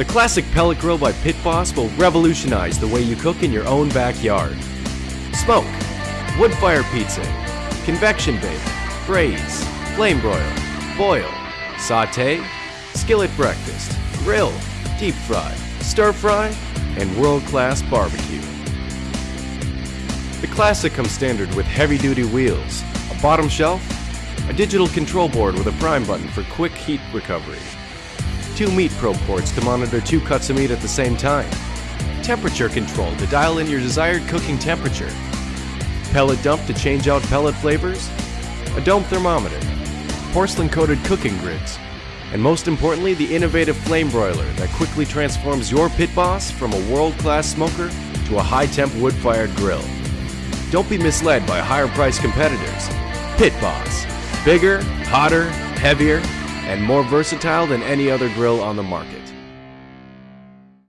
The classic pellet grill by Pit Boss will revolutionize the way you cook in your own backyard. Smoke, wood fire pizza, convection bake, braise, flame broil, boil, saute, skillet breakfast, grill, deep fry, stir fry, and world class barbecue. The Classic comes standard with heavy duty wheels, a bottom shelf, a digital control board with a prime button for quick heat recovery, two meat probe ports to monitor two cuts of meat at the same time, temperature control to dial in your desired cooking temperature, pellet dump to change out pellet flavors, a dome thermometer, porcelain coated cooking grids, and most importantly, the innovative flame broiler that quickly transforms your pit boss from a world class smoker to a high temp wood fired grill. Don't be misled by higher priced competitors. Pit Boss. Bigger, hotter, heavier, and more versatile than any other grill on the market.